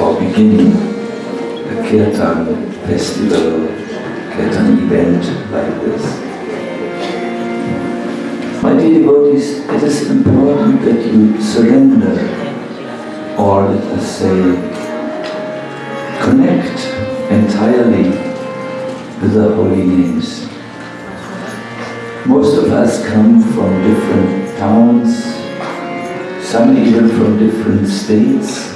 or begin a kirtan festival, kirtan event like this? My dear devotees, it is important that you surrender or let us say connect entirely with the holy names. Most of us come from different towns, some even from different states.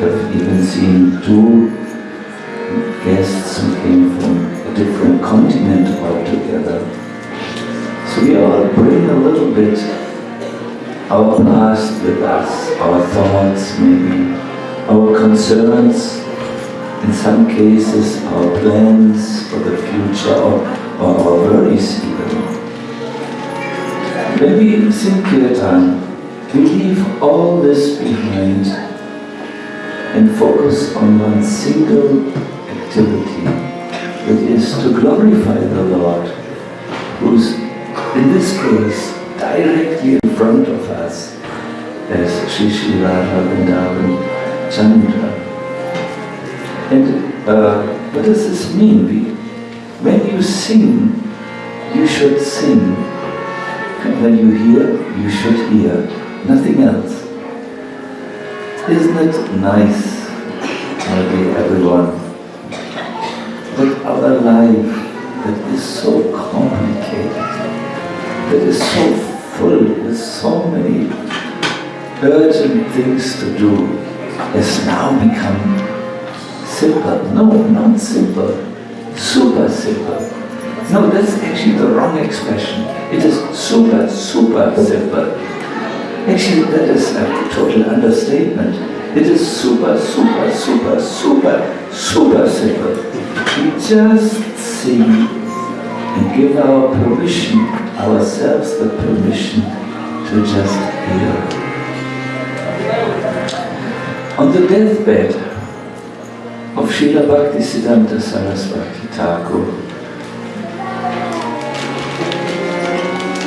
I have even seen two guests who came from a different continent altogether. So we all bring a little bit our past with us, our thoughts maybe, our concerns, in some cases our plans for the future or, or our worries even. When we sing Kirtan, we leave all this behind and focus on one single activity, that is to glorify the Lord, who's in this case, directly in front of us, as Sri Radha Vrindavan Chandra. And uh, what does this mean? We, when you sing, you should sing. And when you hear, you should hear. Nothing else. Isn't it nice, my dear everyone, that our life that is so complicated, that is so full with so many urgent things to do has now become simple. No, not simple, super simple. No, that's actually the wrong expression. It is super, super simple. Actually, that is a total understatement. It is super, super, super, super, super simple. We just sing and give our permission ourselves the permission to just hear. On the deathbed of Srila Bhaktisiddhanta Saraswati Thakur,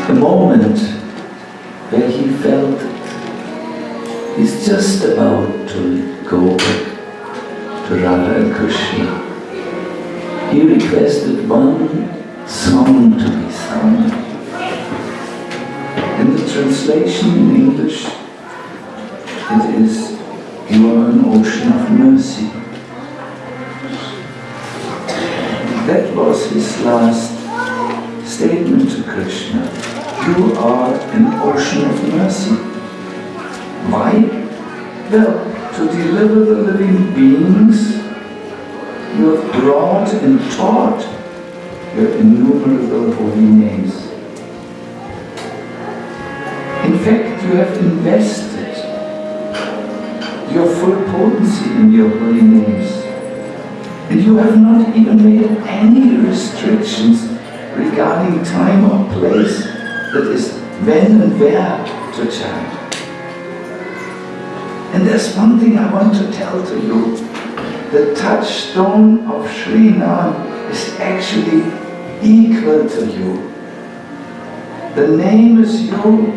the moment where he felt he's just about to go back to Radha and Krishna, he requested one song to be sung In the translation in English, it is, you are an ocean of mercy. That was his last statement to Krishna. You are an ocean of mercy. Why? Well, to deliver the living beings you have brought and taught your innumerable holy names. In fact, you have invested your full potency in your holy names. And you have not even made any restrictions regarding time or place, that is, when and where to chant. And there's one thing I want to tell to you. The touchstone of Sri Nam is actually equal to you. The name is you,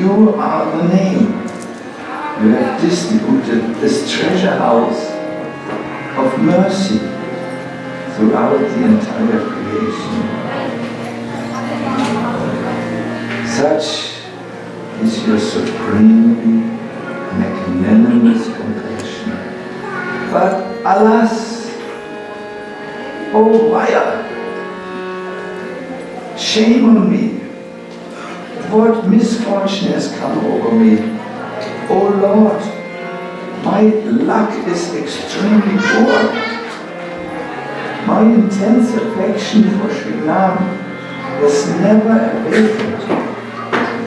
you are the name. You have distributed this treasure house of mercy throughout the entire creation. Such is your supremely magnanimous compassion. But alas, oh Maya, shame on me what misfortune has come over me. Oh Lord, my luck is extremely poor. My intense affection for Sri Ram was never abated.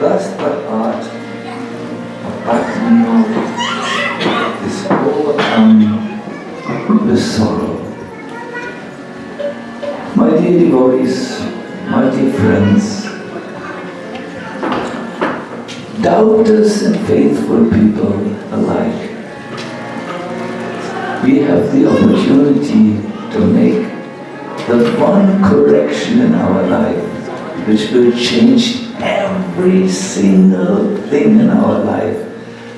Thus the heart of Bhakti is overcome with sorrow. My dear devotees, my dear friends, doubters and faithful people alike, we have the opportunity to make the one correction in our life which will change every single thing in our life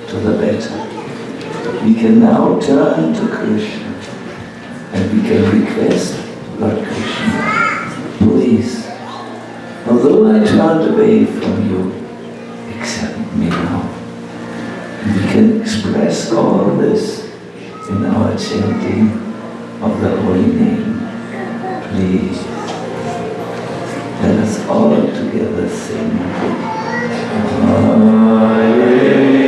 to the better. We can now turn to Krishna and we can request, Lord Krishna, please, although I turned away from you, accept me now. We can express all this in our chanting of the holy name. Please, let us all together sing. Hare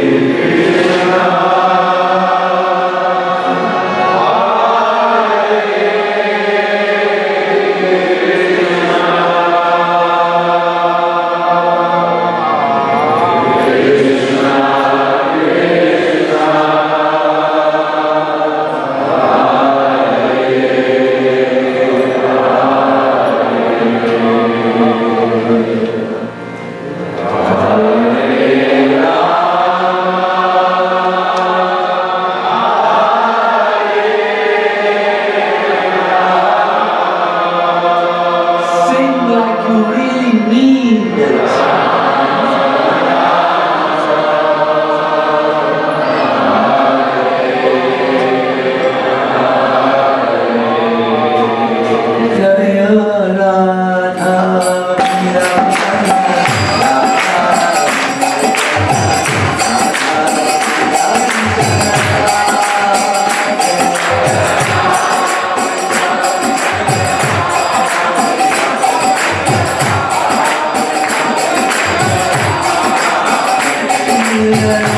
Yeah.